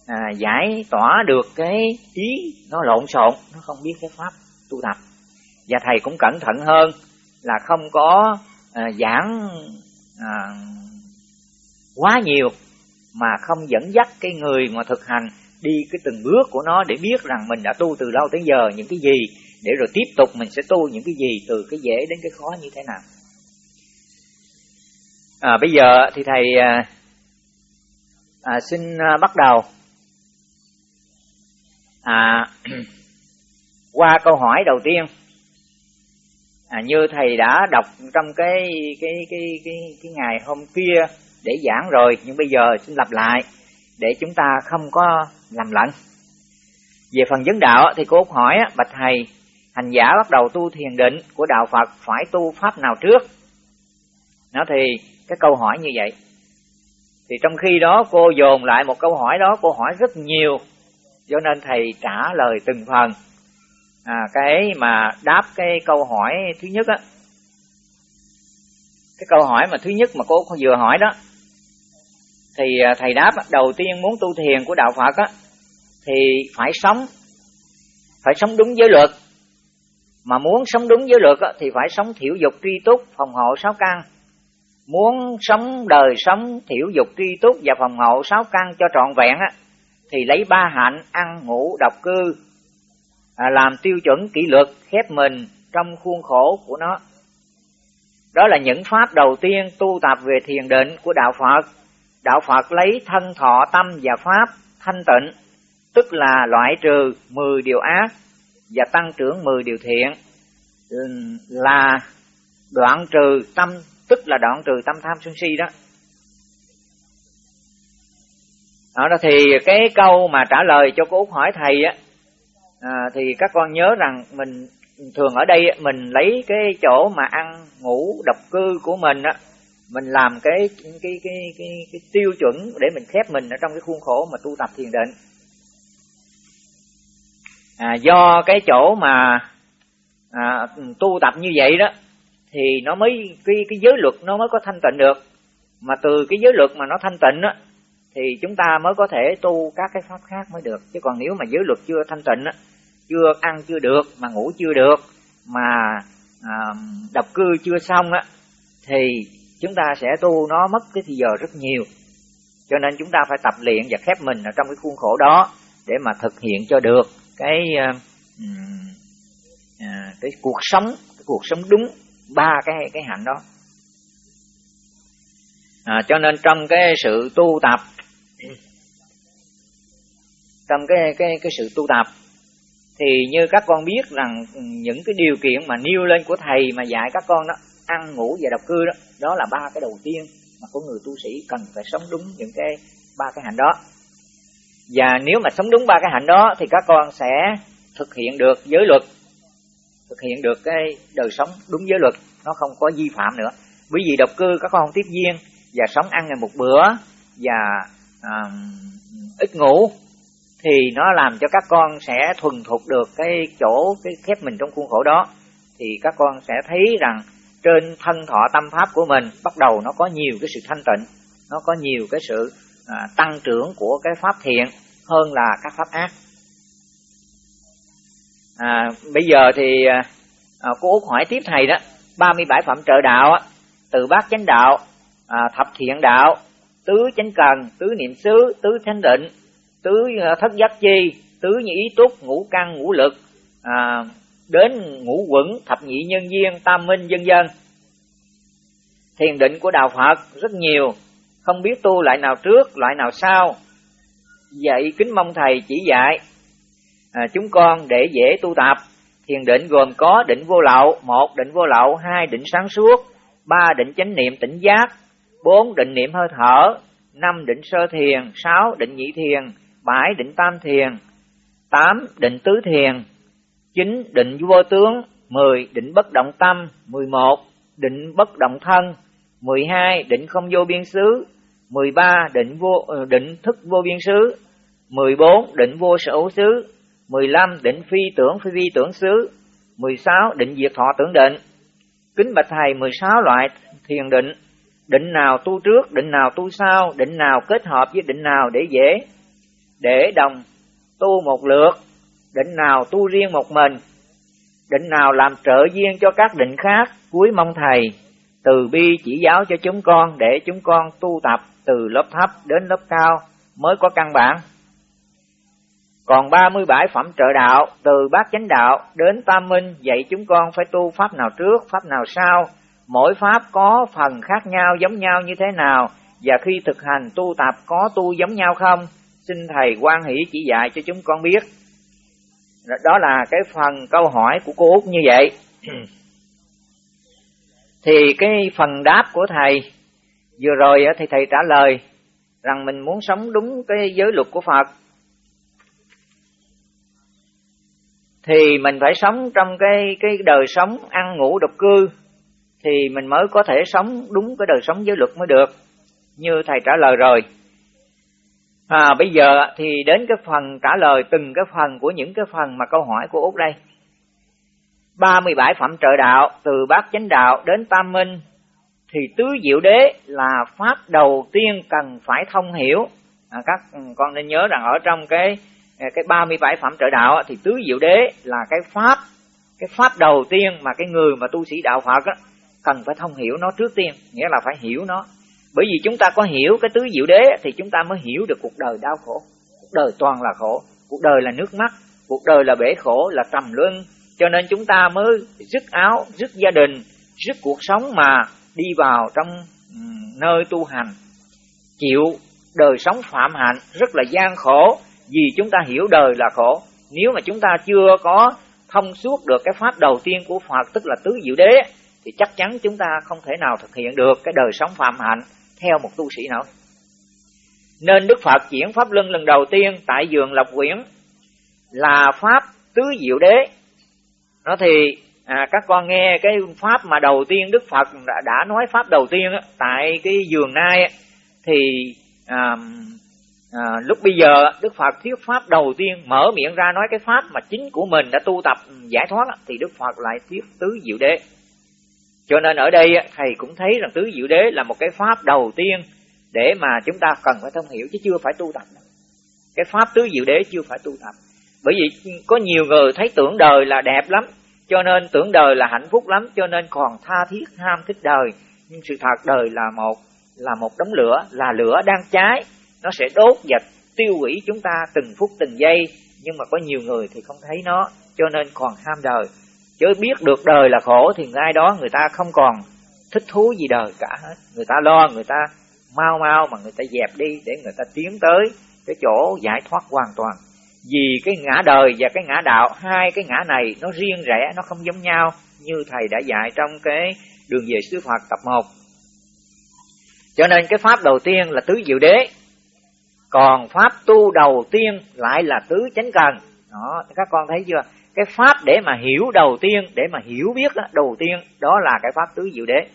à, giải tỏa được cái ý nó lộn xộn nó không biết cái pháp tu tập. Và thầy cũng cẩn thận hơn là không có à, giảng à, quá nhiều mà không dẫn dắt cái người mà thực hành đi cái từng bước của nó để biết rằng mình đã tu từ lâu tới giờ những cái gì để rồi tiếp tục mình sẽ tu những cái gì từ cái dễ đến cái khó như thế nào. À, bây giờ thì thầy à, à, xin à, bắt đầu. À, qua câu hỏi đầu tiên. À, như thầy đã đọc trong cái cái cái cái cái ngày hôm kia để giảng rồi nhưng bây giờ xin lặp lại để chúng ta không có làm lẫn. Về phần vấn đạo thì cô hỏi bạch thầy hành giả bắt đầu tu thiền định của đạo Phật phải tu pháp nào trước? Nó thì cái câu hỏi như vậy. Thì trong khi đó cô dồn lại một câu hỏi đó cô hỏi rất nhiều cho nên thầy trả lời từng phần. À, cái mà đáp cái câu hỏi thứ nhất á. Cái câu hỏi mà thứ nhất mà cô vừa hỏi đó thì à, thầy đáp đầu tiên muốn tu thiền của đạo Phật á thì phải sống phải sống đúng giới luật. Mà muốn sống đúng giới luật á, thì phải sống thiểu dục tri túc phòng hộ sáu căn. Muốn sống đời sống thiểu dục tri túc và phòng hộ sáu căn cho trọn vẹn á thì lấy ba hạnh ăn ngủ độc cư à, làm tiêu chuẩn kỷ luật khép mình trong khuôn khổ của nó. Đó là những pháp đầu tiên tu tập về thiền định của đạo phật đạo phật lấy thân thọ tâm và pháp thanh tịnh tức là loại trừ 10 điều ác và tăng trưởng 10 điều thiện là đoạn trừ tâm tức là đoạn trừ tâm tham sân si đó. Đó thì cái câu mà trả lời cho cô út hỏi thầy á à, thì các con nhớ rằng mình thường ở đây mình lấy cái chỗ mà ăn ngủ độc cư của mình á mình làm cái cái cái cái, cái tiêu chuẩn để mình khép mình ở trong cái khuôn khổ mà tu tập thiền định. À, do cái chỗ mà à, tu tập như vậy đó thì nó mới cái cái giới luật nó mới có thanh tịnh được. Mà từ cái giới luật mà nó thanh tịnh á thì chúng ta mới có thể tu các cái pháp khác mới được. Chứ còn nếu mà giới luật chưa thanh tịnh á chưa ăn chưa được mà ngủ chưa được mà à, độc cư chưa xong á thì chúng ta sẽ tu nó mất cái thời giờ rất nhiều. Cho nên chúng ta phải tập luyện và khép mình ở trong cái khuôn khổ đó để mà thực hiện cho được cái uh, uh, cái cuộc sống cái cuộc sống đúng ba cái cái hạnh đó. À, cho nên trong cái sự tu tập trong cái cái cái sự tu tập thì như các con biết rằng những cái điều kiện mà nêu lên của thầy mà dạy các con đó ăn ngủ và độc cư đó. Đó là ba cái đầu tiên mà của người tu sĩ cần phải sống đúng những cái ba cái hạnh đó. Và nếu mà sống đúng ba cái hạnh đó thì các con sẽ thực hiện được giới luật thực hiện được cái đời sống đúng giới luật. Nó không có vi phạm nữa. Bởi vì độc cư các con không tiếp duyên và sống ăn ngày một bữa và à, ít ngủ thì nó làm cho các con sẽ thuần thục được cái chỗ cái khép mình trong khuôn khổ đó. Thì các con sẽ thấy rằng trên thân thọ tâm pháp của mình bắt đầu nó có nhiều cái sự thanh tịnh nó có nhiều cái sự à, tăng trưởng của cái pháp thiện hơn là các pháp ác. À, bây giờ thì à, à cô út hỏi tiếp thầy đó 37 phẩm trợ đạo á, từ bát chánh đạo à, thập thiện đạo tứ chánh cần tứ niệm xứ tứ chánh định tứ à, thất giác chi tứ như ý túc ngũ căn ngũ lực à, đến ngũ quẩn thập nhị nhân viên tam minh dân dân. Thiền định của đạo phật rất nhiều không biết tu loại nào trước loại nào sau. Vậy kính mong thầy chỉ dạy à, chúng con để dễ tu tập. Thiền định gồm có định vô lậu một định vô lậu hai định sáng suốt ba định chánh niệm tỉnh giác bốn định niệm hơi thở năm định sơ thiền sáu định nhị thiền bảy định tam thiền tám định tứ thiền chín định vô tướng, mười định bất động tâm, mười một định bất động thân, mười hai định không vô biên xứ, mười ba định vô ờ, định thức vô biên xứ, mười bốn định vô sở xứ, mười lăm định phi tưởng phi vi tưởng xứ, mười sáu định diệt thọ tưởng định. Kính bạch thầy, mười sáu loại thiền định định nào tu trước, định nào tu sau, định nào kết hợp với định nào để dễ? Để đồng tu một lượt định nào tu riêng một mình định nào làm trợ duyên cho các định khác cuối mong thầy từ bi chỉ giáo cho chúng con để chúng con tu tập từ lớp thấp đến lớp cao mới có căn bản còn 37 phẩm trợ đạo từ bát chánh đạo đến tam minh dạy chúng con phải tu pháp nào trước, pháp nào sau. Mỗi pháp có phần khác nhau giống nhau như thế nào và khi thực hành tu tập có tu giống nhau không? Xin thầy quan hỷ chỉ dạy cho chúng con biết. Đó là cái phần câu hỏi của cô Út như vậy. Thì cái phần đáp của thầy, vừa rồi thì thầy trả lời rằng mình muốn sống đúng cái giới luật của Phật thì mình phải sống trong cái cái đời sống ăn ngủ độc cư, thì mình mới có thể sống đúng cái đời sống giới luật mới được như thầy trả lời rồi à bây giờ thì đến cái phần trả lời từng cái phần của những cái phần mà câu hỏi của út đây. 37 phẩm trợ đạo từ bát chánh đạo đến tam minh thì tứ diệu đế là pháp đầu tiên cần phải thông hiểu. À, các con nên nhớ rằng ở trong cái cái 37 phẩm trợ đạo thì tứ diệu đế là cái pháp cái pháp đầu tiên mà cái người mà tu sĩ đạo Phật á, cần phải thông hiểu nó trước tiên nghĩa là phải hiểu nó bởi vì chúng ta có hiểu cái tứ diệu đế thì chúng ta mới hiểu được cuộc đời đau khổ. Cuộc đời toàn là khổ. Cuộc đời là nước mắt. Cuộc đời là bể khổ, là trầm luân. Cho nên chúng ta mới dứt áo dứt gia đình dứt cuộc sống mà đi vào trong nơi tu hành. Chịu đời sống phạm hạnh rất là gian khổ. Vì chúng ta hiểu đời là khổ. Nếu mà chúng ta chưa có thông suốt được cái pháp đầu tiên của Phật, tức là tứ diệu đế, thì chắc chắn chúng ta không thể nào thực hiện được cái đời sống phạm hạnh theo một tu sĩ nào nên Đức Phật chuyển pháp luân lần đầu tiên tại vườn Lộc Quyển là pháp tứ diệu đế. Nó thì à, các con nghe cái pháp mà đầu tiên Đức Phật đã, đã nói pháp đầu tiên á, tại cái vườn nai á, thì à, à, lúc bây giờ đức phật thuyết pháp đầu tiên mở miệng ra nói cái pháp mà chính của mình đã tu tập ừ, giải thoát thì đức phật lại thuyết tứ diệu đế cho nên ở đây thầy cũng thấy rằng tứ diệu đế là một cái pháp đầu tiên để mà chúng ta cần phải thông hiểu chứ chưa phải tu tập. Cái pháp tứ diệu đế chưa phải tu tập. Bởi vì có nhiều người thấy tưởng đời là đẹp lắm, cho nên tưởng đời là hạnh phúc lắm, cho nên còn tha thiết, ham thích đời. Nhưng sự thật đời là một là một đống lửa, là lửa đang cháy. Nó sẽ đốt và tiêu hủy chúng ta từng phút từng giây, nhưng mà có nhiều người thì không thấy nó, cho nên còn ham đời chứ biết được đời là khổ thì ai đó người ta không còn thích thú gì đời cả hết. Người ta lo, người ta mau mau mà người ta dẹp đi để người ta tiến tới cái chỗ giải thoát hoàn toàn. Vì cái ngã đời và cái ngã đạo, hai cái ngã này nó riêng rẽ, nó không giống nhau như thầy đã dạy trong cái đường về sư Phật tập 1 cho nên cái pháp đầu tiên là tứ diệu đế, còn pháp tu đầu tiên lại là tứ chánh cần. Đó, các con thấy chưa? Cái pháp để mà hiểu đầu tiên để mà hiểu biết đó, đầu tiên đó là cái pháp tứ diệu đế.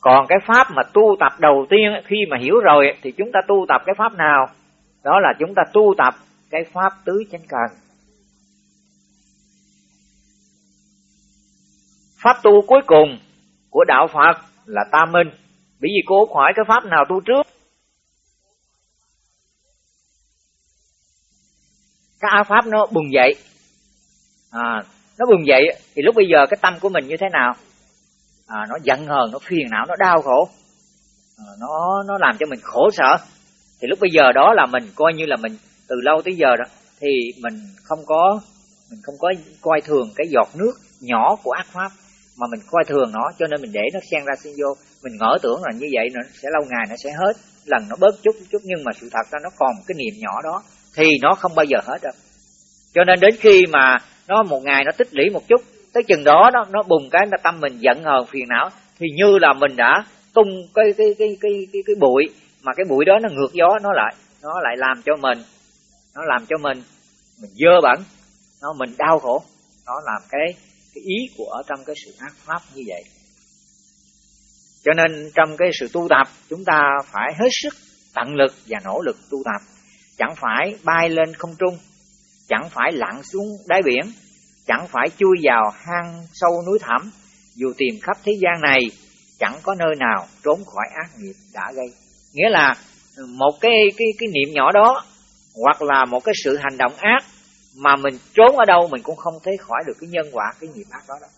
Còn cái pháp mà tu tập đầu tiên khi mà hiểu rồi thì chúng ta tu tập cái pháp nào? Đó là chúng ta tu tập cái pháp tứ chánh cần. Pháp tu cuối cùng của đạo Phật là tam minh. Bởi vì cô hỏi cái pháp nào tu trước? Cái áo pháp nó bùng dậy à, nó bùng dậy thì lúc bây giờ cái tâm của mình như thế nào? À, nó giận hờn nó phiền não nó đau khổ. À, nó nó làm cho mình khổ sở. Thì lúc bây giờ đó là mình coi như là mình từ lâu tới giờ đó thì mình không có mình không có coi thường cái giọt nước nhỏ của ác pháp mà mình coi thường nó cho nên mình để nó xen ra xen vô. Mình ngỡ tưởng là như vậy nó sẽ lâu ngày nó sẽ hết lần nó bớt chút chút nhưng mà sự thật ra nó còn cái niềm nhỏ đó thì nó không bao giờ hết đâu. Cho nên đến khi mà nó một ngày nó tích lũy một chút. Tới chừng đó nó nó bùng cái tâm mình giận hờn phiền não. Thì như là mình đã tung cái cái cái cái cái, cái bụi mà cái bụi đó nó ngược gió nó lại nó lại làm cho mình nó làm cho mình mình dơ bẩn nó mình đau khổ. Nó làm cái cái ý của ở trong cái sự ác pháp như vậy. Cho nên trong cái sự tu tập chúng ta phải hết sức tận lực và nỗ lực tu tập. Chẳng phải bay lên không trung chẳng phải lặn xuống đáy biển, chẳng phải chui vào hang sâu núi thẳm dù tìm khắp thế gian này, chẳng có nơi nào trốn khỏi ác nghiệp đã gây nghĩa là một cái cái cái niệm nhỏ đó, hoặc là một cái sự hành động ác mà mình trốn ở đâu, mình cũng không thấy khỏi được cái nhân quả, cái nghiệp ác đó đó.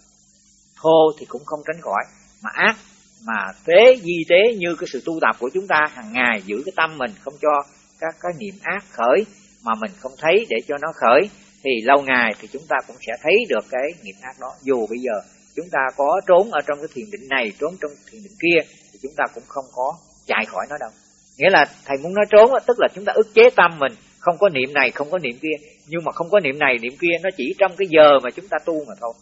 thô thì cũng không tránh khỏi, mà ác, mà tế, di tế như cái sự tu tập của chúng ta hàng ngày, giữ cái tâm mình không cho các cái niệm ác khởi mà mình không thấy để cho nó khởi, thì lâu ngày thì chúng ta cũng sẽ thấy được cái nghiệp ác đó. Dù bây giờ chúng ta có trốn ở trong cái thiền định này, trốn trong thiền định kia, thì chúng ta cũng không có chạy khỏi nó đâu. Nghĩa là thầy muốn nói trốn tức là chúng ta ức chế tâm mình. Không có niệm này, không có niệm kia. Nhưng mà không có niệm này, niệm kia, nó chỉ trong cái giờ mà chúng ta tu mà thôi.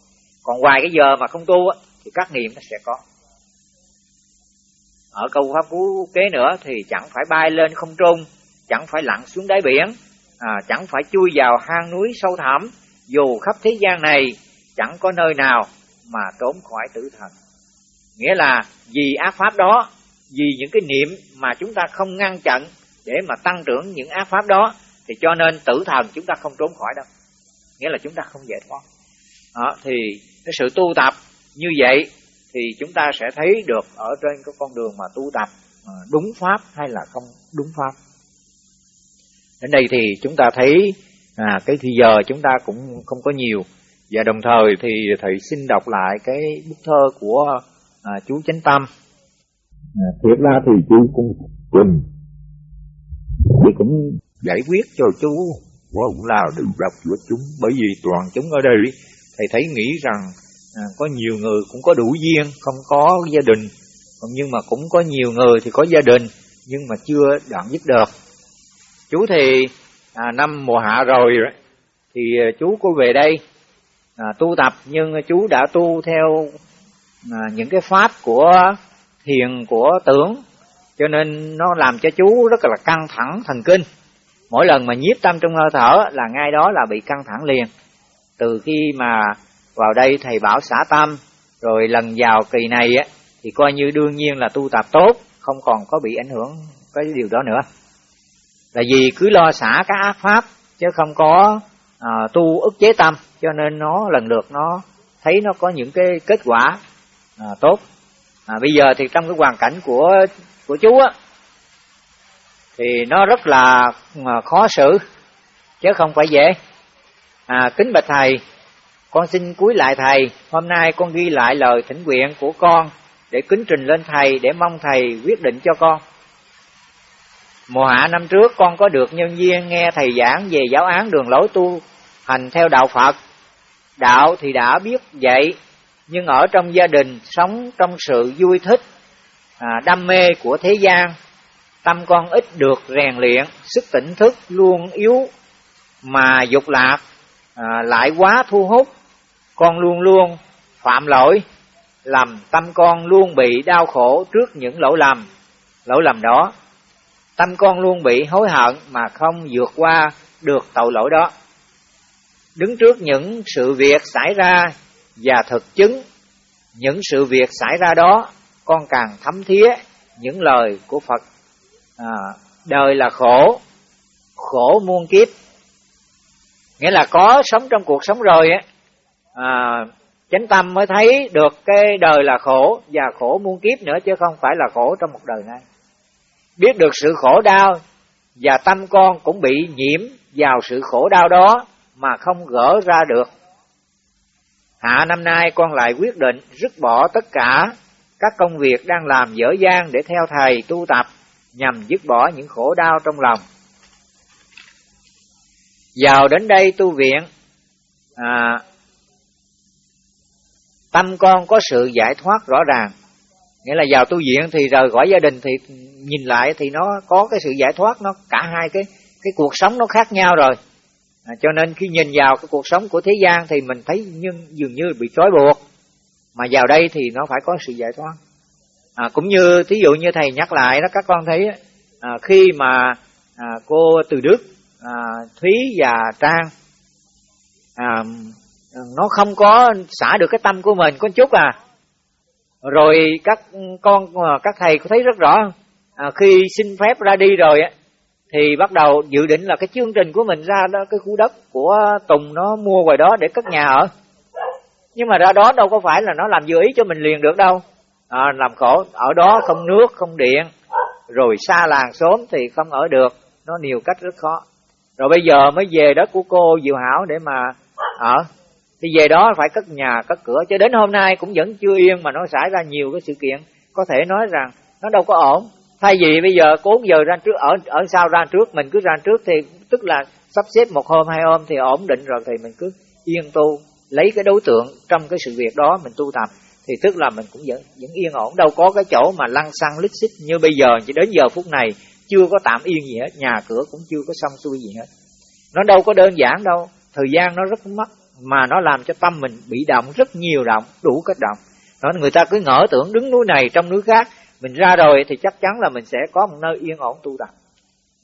Còn ngoài cái giờ mà không tu thì các niệm nó sẽ có. Ở câu pháp cú kế nữa thì chẳng phải bay lên không trung, chẳng phải lặn xuống đáy biển à, chẳng phải chui vào hang núi sâu thẳm dù khắp thế gian này chẳng có nơi nào mà trốn khỏi tử thần. Nghĩa là vì ác pháp đó vì những cái niệm mà chúng ta không ngăn chặn để mà tăng trưởng những ác pháp đó thì cho nên tử thần chúng ta không trốn khỏi đâu. Nghĩa là chúng ta không giải thoát. Đó, thì cái sự tu tập như vậy thì chúng ta sẽ thấy được ở trên cái con đường mà tu tập ờ, đúng pháp hay là không đúng pháp đến đây thì chúng ta thấy à, cái thì giờ chúng ta cũng không có nhiều. Và đồng thời thì thầy xin đọc lại cái bức thơ của à, chú chánh tâm. À, thiệt ra thì chú cũng trình thì cũng giải quyết cho chú. Cũng là được đọc của chúng bởi vì toàn chúng ở đây thầy thấy nghĩ rằng à, có nhiều người cũng có đủ duyên không có gia đình. Nhưng mà cũng có nhiều người thì có gia đình nhưng mà chưa đoạn dứt được chú thì à, năm mùa hạ rồi thì à, chú có về đây à, tu tập nhưng chú đã tu theo à, những cái pháp của thiền của tưởng cho nên nó làm cho chú rất là căng thẳng thần kinh. Mỗi lần mà nhiếp tâm trong hơi thở là ngay đó là bị căng thẳng liền. Từ khi mà vào đây thầy bảo xả tâm rồi lần vào kỳ này á thì coi như đương nhiên là tu tập tốt không còn có bị ảnh hưởng cái điều đó nữa là vì cứ lo xả các ác pháp chứ không có à, tu ức chế tâm cho nên nó lần lượt nó thấy nó có những cái kết quả à, tốt. À, bây giờ thì trong cái hoàn cảnh của của chú á thì nó rất là à, khó xử chứ không phải dễ. À, kính bạch thầy con xin cúi lại thầy. Hôm nay con ghi lại lời thỉnh nguyện của con để kính trình lên thầy để mong thầy quyết định cho con mùa hạ năm trước con có được nhân viên nghe thầy giảng về giáo án đường lối tu hành theo đạo phật. Đạo thì đã biết vậy nhưng ở trong gia đình sống trong sự vui thích à, đam mê của thế gian tâm con ít được rèn luyện sức tỉnh thức luôn yếu mà dục lạc à, lại quá thu hút. Con luôn luôn phạm lỗi làm tâm con luôn bị đau khổ trước những lỗi lầm lỗi lầm đó tâm con luôn bị hối hận mà không vượt qua được tội lỗi đó. Đứng trước những sự việc xảy ra và thực chứng những sự việc xảy ra đó con càng thấm thía những lời của phật. À, đời là khổ khổ muôn kiếp. Nghĩa là có sống trong cuộc sống rồi á à, chánh tâm mới thấy được cái đời là khổ và khổ muôn kiếp nữa chứ không phải là khổ trong một đời này biết được sự khổ đau và tâm con cũng bị nhiễm vào sự khổ đau đó mà không gỡ ra được. Hạ năm nay con lại quyết định dứt bỏ tất cả các công việc đang làm dở dang để theo thầy tu tập nhằm dứt bỏ những khổ đau trong lòng. Vào đến đây tu viện à, tâm con có sự giải thoát rõ ràng nghĩa là vào tu viện thì rời khỏi gia đình thì nhìn lại thì nó có cái sự giải thoát nó cả hai cái cái cuộc sống nó khác nhau rồi. À, cho nên khi nhìn vào cái cuộc sống của thế gian thì mình thấy nhưng dường như bị trói buộc. Mà vào đây thì nó phải có sự giải thoát. À, cũng như thí dụ như thầy nhắc lại đó các con thấy à, khi mà à, cô từ đức à, thúy và trang à, nó không có xả được cái tâm của mình có chút à rồi các con ờ, các thầy có thấy rất rõ à, khi xin phép ra đi rồi thì bắt đầu dự định là cái chương trình của mình ra đó cái khu đất của Tùng nó mua ngoài đó để cất nhà ở. Nhưng mà ra đó đâu có phải là nó làm vừa ý cho mình liền được đâu. À, làm khổ ở đó không nước không điện rồi xa làng xóm thì không ở được nó nhiều cách rất khó. Rồi bây giờ mới về đất của cô Diệu Hảo để mà ở thì về đó phải cất nhà, cất cửa, cho đến hôm nay cũng vẫn chưa yên mà nó xảy ra nhiều cái sự kiện. Có thể nói rằng nó đâu có ổn. Thay vì bây giờ cố giờ ra trước, ở ở sau ra trước, mình cứ ra trước thì, tức là sắp xếp một hôm, hai hôm thì ổn định rồi thì mình cứ yên tu, lấy cái đối tượng trong cái sự việc đó mình tu tập. Thì tức là mình cũng vẫn vẫn yên ổn. Đâu có cái chỗ mà lăn xăng lít xích như bây giờ, chỉ đến giờ phút này chưa có tạm yên gì hết, nhà cửa cũng chưa có xong xuôi gì hết. Nó đâu có đơn giản đâu. Thời gian nó rất mất mà nó làm cho tâm mình bị động rất nhiều động, đủ cách động. Đó người ta cứ ngỡ tưởng đứng núi này trong núi khác, mình ra rồi thì chắc chắn là mình sẽ có một nơi yên ổn tu tập.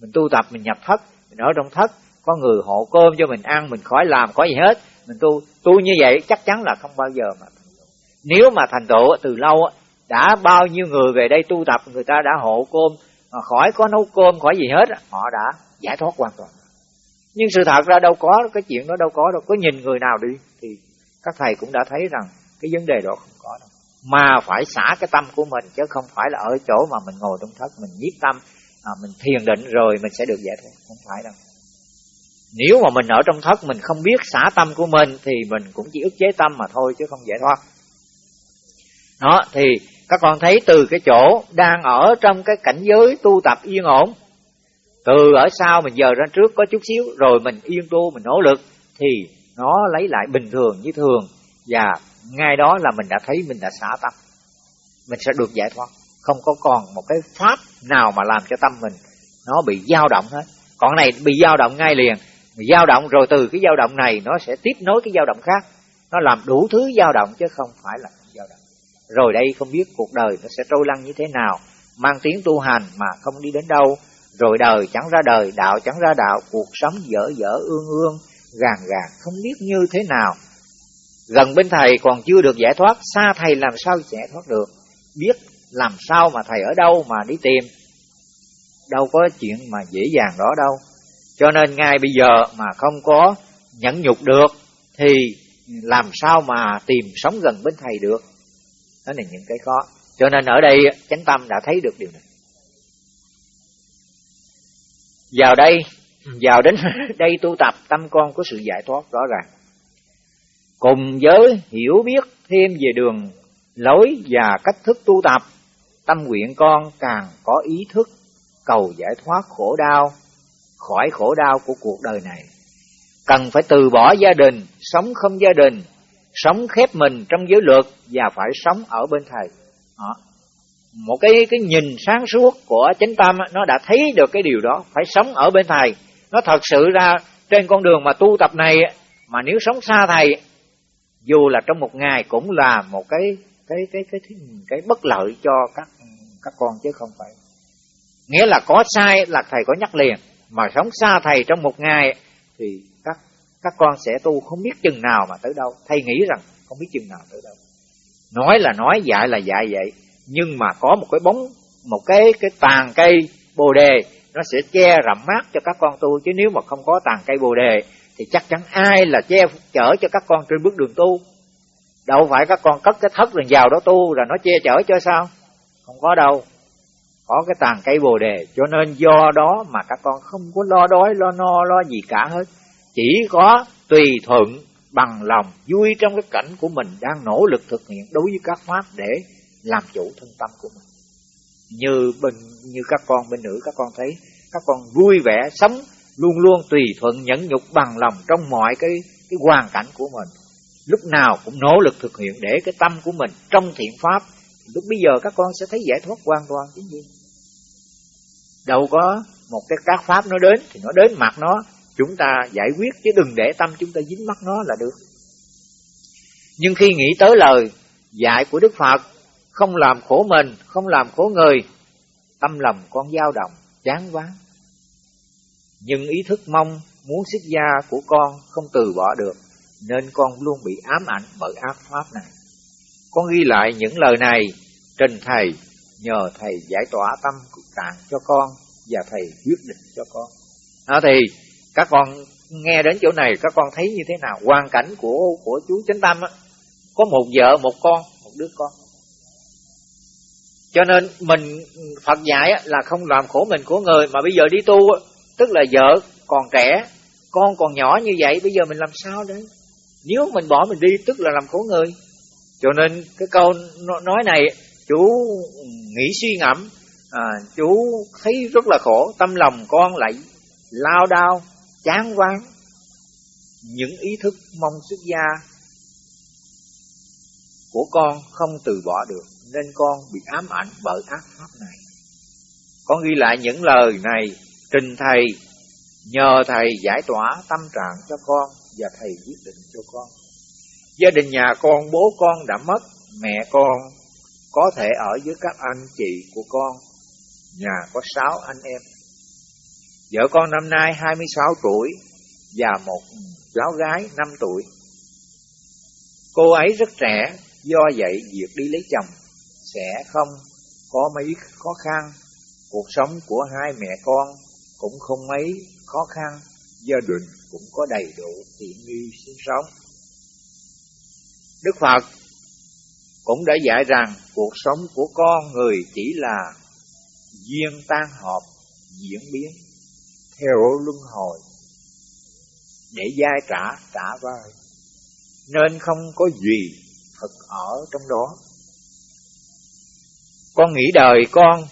Mình tu tập, mình nhập thất, mình ở trong thất, có người hộ cơm cho mình ăn, mình khỏi làm khỏi gì hết. Mình tu tu như vậy chắc chắn là không bao giờ mà nếu mà thành tựu từ lâu đã bao nhiêu người về đây tu tập, người ta đã hộ cơm, mà khỏi có nấu cơm, khỏi gì hết họ đã giải thoát hoàn toàn nhưng sự thật ra đâu có cái chuyện đó đâu có đâu. Có nhìn người nào đi thì các thầy cũng đã thấy rằng cái vấn đề đó không có đâu. Mà phải xả cái tâm của mình chứ không phải là ở chỗ mà mình ngồi trong thất mình nhiếp tâm à, mình thiền định rồi mình sẽ được giải thoát. Không phải đâu. Nếu mà mình ở trong thất mình không biết xả tâm của mình thì mình cũng chỉ ức chế tâm mà thôi chứ không giải thoát. Đó thì các con thấy từ cái chỗ đang ở trong cái cảnh giới tu tập yên ổn từ ở sau mình giờ ra trước có chút xíu, rồi mình yên tu, mình nỗ lực, thì nó lấy lại bình thường như thường. Và ngay đó là mình đã thấy mình đã xả tâm. Mình sẽ được giải thoát. Không có còn một cái pháp nào mà làm cho tâm mình nó bị dao động hết. Còn này bị dao động ngay liền. Dao động rồi từ cái dao động này nó sẽ tiếp nối cái dao động khác. Nó làm đủ thứ dao động chứ không phải là dao động. Rồi đây không biết cuộc đời nó sẽ trôi lăn như thế nào. Mang tiếng tu hành mà không đi đến đâu rồi đời chẳng ra đời, đạo chẳng ra đạo, cuộc sống dở dở ương ương, gàn gàn, không biết như thế nào. Gần bên thầy còn chưa được giải thoát, xa thầy làm sao giải thoát được? Biết làm sao mà thầy ở đâu mà đi tìm? Đâu có chuyện mà dễ dàng đó đâu. Cho nên ngay bây giờ mà không có nhẫn nhục được, thì làm sao mà tìm sống gần bên thầy được? Đó là những cái khó. Cho nên ở đây chánh tâm đã thấy được điều này vào đây, vào đến đây tu tập, tâm con có sự giải thoát rõ ràng. Cùng với hiểu biết thêm về đường lối và cách thức tu tập, tâm nguyện con càng có ý thức cầu giải thoát khổ đau, khỏi khổ đau của cuộc đời này. Cần phải từ bỏ gia đình, sống không gia đình, sống khép mình trong giới luật và phải sống ở bên thầy. Đó một cái cái nhìn sáng suốt của chánh tâm nó đã thấy được cái điều đó phải sống ở bên thầy. Nó thật sự ra trên con đường mà tu tập này mà nếu sống xa thầy dù là trong một ngày cũng là một cái cái cái cái cái, cái bất lợi cho các các con chứ không phải. Nghĩa là có sai là thầy có nhắc liền. Mà sống xa thầy trong một ngày thì các các con sẽ tu không biết chừng nào mà tới đâu. Thầy nghĩ rằng không biết chừng nào tới đâu. Nói là nói dạy là dạy vậy nhưng mà có một cái bóng, một cái cái tàn cây bồ đề, nó sẽ che rậm mát cho các con tu. Chứ nếu mà không có tàn cây bồ đề, thì chắc chắn ai là che chở cho các con trên bước đường tu? Đâu phải các con cất cái thất rồi vào đó tu rồi nó che chở cho sao? Không có đâu. Có cái tàn cây bồ đề, cho nên do đó mà các con không có lo đói, lo no, lo gì cả hết. Chỉ có tùy thuận, bằng lòng, vui trong cái cảnh của mình đang nỗ lực thực hiện đối với các pháp để làm chủ thân tâm của mình. Như bình như các con bên nữ, các con thấy, các con vui vẻ sống luôn luôn tùy thuận, nhẫn nhục, bằng lòng trong mọi cái cái hoàn cảnh của mình. Lúc nào cũng nỗ lực thực hiện để cái tâm của mình trong thiện pháp. Lúc bây giờ các con sẽ thấy giải thoát hoàn toàn chính gì? Đâu có một cái các pháp nó đến thì nó đến mặt nó. Chúng ta giải quyết chứ đừng để tâm chúng ta dính mắt nó là được. Nhưng khi nghĩ tới lời dạy của đức phật không làm khổ mình, không làm khổ người. Tâm lòng con dao động, chán quá. Nhưng ý thức mong, muốn xuất gia của con không từ bỏ được, nên con luôn bị ám ảnh bởi ác pháp này. Con ghi lại những lời này trình thầy, nhờ thầy giải tỏa tâm cực tạng cho con và thầy quyết định cho con. À thì các con nghe đến chỗ này, các con thấy như thế nào? Hoàn cảnh của của chú chánh tâm á. Có một vợ, một con, một đứa con cho nên mình Phật dạy là không làm khổ mình của người mà bây giờ đi tu tức là vợ còn trẻ con còn nhỏ như vậy bây giờ mình làm sao đấy nếu mình bỏ mình đi tức là làm khổ người. Cho nên cái câu nói này chú nghĩ suy ngẫm à, chú thấy rất là khổ tâm lòng con lại lao đao chán ván. Những ý thức mong xuất gia của con không từ bỏ được, nên con bị ám ảnh bởi ác pháp này. Con ghi lại những lời này, trình thầy, nhờ thầy giải tỏa tâm trạng cho con và thầy quyết định cho con. Gia đình nhà con, bố con đã mất, mẹ con có thể ở với các anh chị của con, nhà có sáu anh em. Vợ con năm nay 26 tuổi và một cháu gái 5 tuổi. Cô ấy rất trẻ do vậy việc đi lấy chồng sẽ không có mấy khó khăn. Cuộc sống của hai mẹ con cũng không mấy khó khăn, gia đình cũng có đầy đủ tiện nghi sinh sống. Đức phật cũng đã dạy rằng cuộc sống của con người chỉ là duyên tan hợp diễn biến, theo luân hồi, để giai trả trả vai nên không có gì thật ở trong đó. Con nghĩ đời con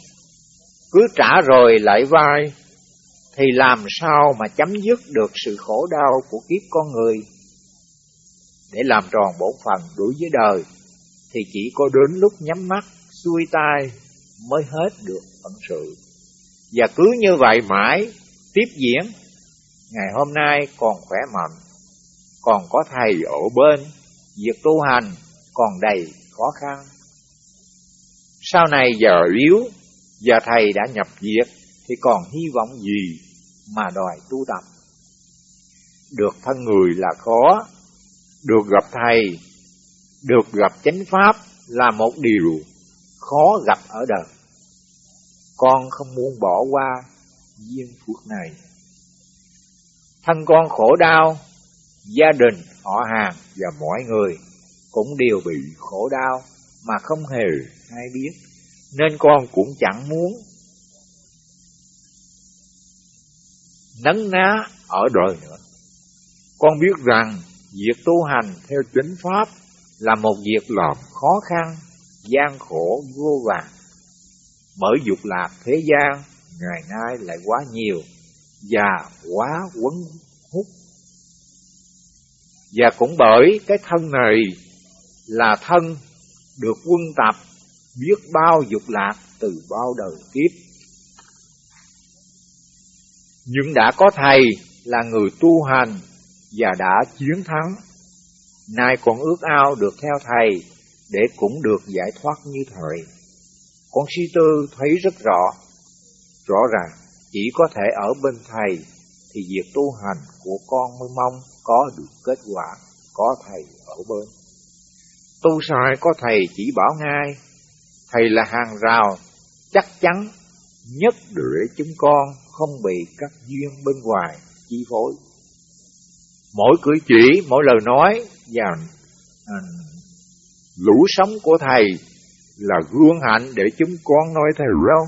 cứ trả rồi lại vai, thì làm sao mà chấm dứt được sự khổ đau của kiếp con người? Để làm tròn bổn phần đối với đời, thì chỉ có đến lúc nhắm mắt, xuôi tay mới hết được phận sự. Và cứ như vậy mãi, tiếp diễn, ngày hôm nay còn khỏe mạnh, còn có thầy ở bên, việc tu hành còn đầy khó khăn. Sau này giờ yếu giờ thầy đã nhập diệt thì còn hy vọng gì mà đòi tu tập? Được thân người là khó được gặp thầy được gặp chánh pháp là một điều khó gặp ở đời. Con không muốn bỏ qua duyên phước này. Thân con khổ đau, gia đình, họ hàng và mọi người cũng đều bị khổ đau mà không hề hay biết, nên con cũng chẳng muốn nấn ná ở đời nữa. Con biết rằng việc tu hành theo chính pháp là một việc làm khó khăn, gian khổ vô vàng. Bởi dục lạc thế gian ngày nay lại quá nhiều và quá quấn hút. Và cũng bởi cái thân này là thân được quân tập biết bao dục lạc từ bao đời kiếp. Nhưng đã có thầy là người tu hành và đã chiến thắng. Nay còn ước ao được theo thầy để cũng được giải thoát như thời. Con si tư thấy rất rõ, rõ ràng chỉ có thể ở bên thầy thì việc tu hành của con mới mong có được kết quả, có thầy ở bên. Tu sai có thầy chỉ bảo ngay, thầy là hàng rào chắc chắn nhất để chúng con không bị các duyên bên ngoài chi phối. Mỗi cử chỉ, mỗi lời nói và à, lũ sống của thầy là gương hạnh để chúng con nói thầy đâu.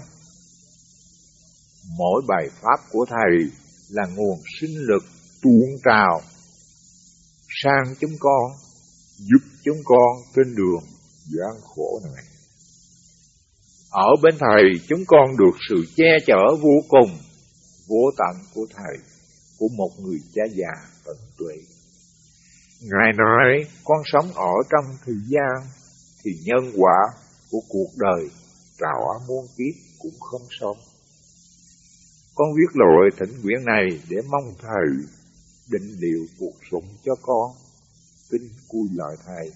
Mỗi bài pháp của thầy là nguồn sinh lực tuôn trào sang chúng con, giúp chúng con trên đường gian khổ này. Ở bên Thầy, chúng con được sự che chở vô cùng, vô tận của Thầy, của một người cha già tận tuệ. Ngài nói, con sống ở trong thời gian, thì nhân quả của cuộc đời trào muôn kiếp cũng không xong. Con viết lời thỉnh nguyện này để mong Thầy định điều cuộc sống cho con. Kính cui lời Thầy.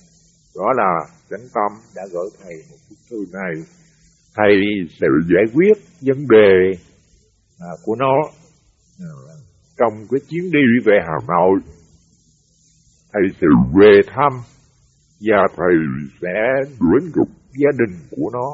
Đó là chánh tâm đã gửi Thầy một bức thư này. Thầy sẽ giải quyết vấn đề à, của nó à, trong cái chuyến đi về Hà Nội. Thầy sẽ về thăm và Thầy sẽ đến gặp gia đình của nó